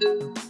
Bye.